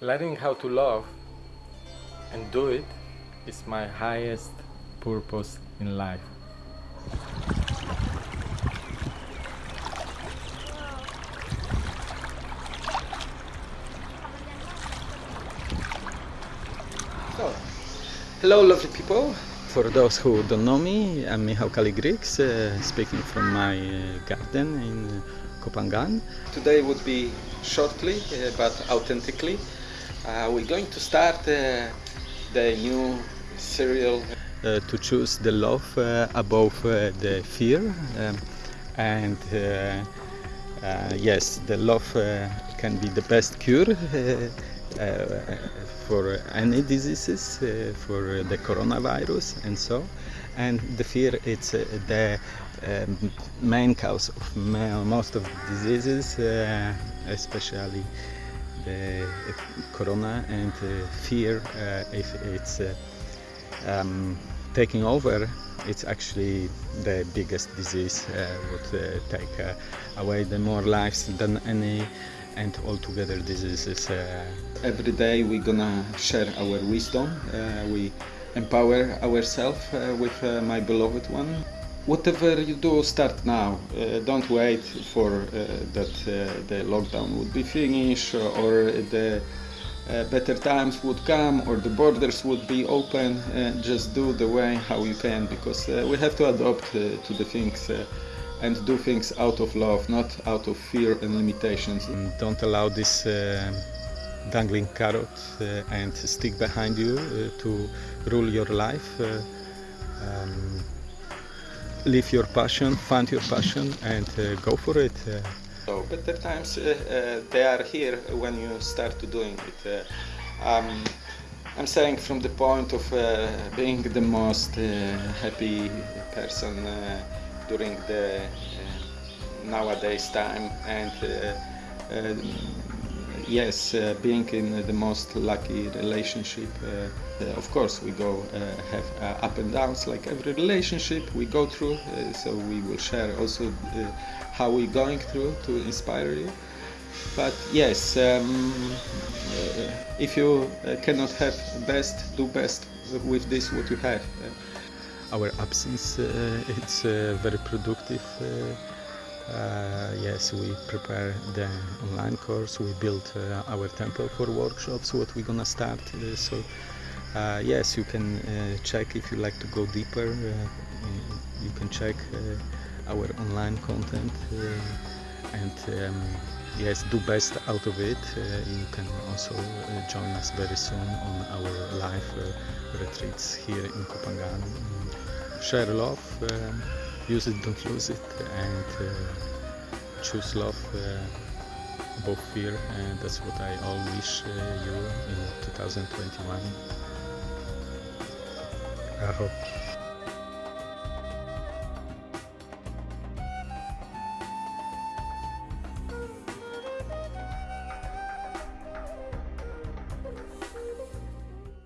learning how to love and do it is my highest purpose in life. So, hello lovely people. For those who don't know me, I'm Michał Kaligrix, uh, speaking from my uh, garden in Koh Phangan. Today would be shortly uh, but authentically. Uh, we're going to start uh, the new serial uh, to choose the love uh, above uh, the fear. Um, and uh, yes, the love can be the best cure for any diseases, for the coronavirus and so. And the fear it's the um, main cause of most of diseases, especially the uh, corona and uh, fear. Uh, if it's um, taking over, it's actually the biggest disease. Would take away the more lives than any, and altogether diseases. Every day we're gonna share our wisdom. We empower ourselves with my beloved one. Whatever you do, start now. Uh, don't wait for uh, that uh, the lockdown would be finished or the uh, better times would come or the borders would be open. Uh, just do the way how you can because uh, we have to adapt uh, to the things uh, and do things out of love, not out of fear and limitations. Don't allow this uh, dangling carrot uh, and stick behind you uh, to rule your life. Uh, um, live your passion, find your passion, and uh, go for it. Uh. So better times uh, they are here when you start to doing it. Um, I'm saying from the point of uh, being the most uh, happy person uh, during the nowadays time and uh, yes, uh, being in the most lucky relationship. Uh, uh, of course, we go have up and downs like every relationship we go through. So we will share also how we're going through to inspire you. But yes, um, uh, if you uh, cannot have best, do best with this what you have. Our absence, uh, it's very productive. Yes, we prepare the online course. We build uh, our temple for workshops. What we're gonna start. Uh, so uh, yes, you can check if you like to go deeper. You can check our online content and um, yes, do best out of it. Uh, you can also uh, join us very soon on our live uh, retreats here in Koh Phangan. Share love. um use it, don't lose it, and choose love uh, above fear. And that's what I all wish uh, you in 2021. I hope.